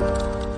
Bye.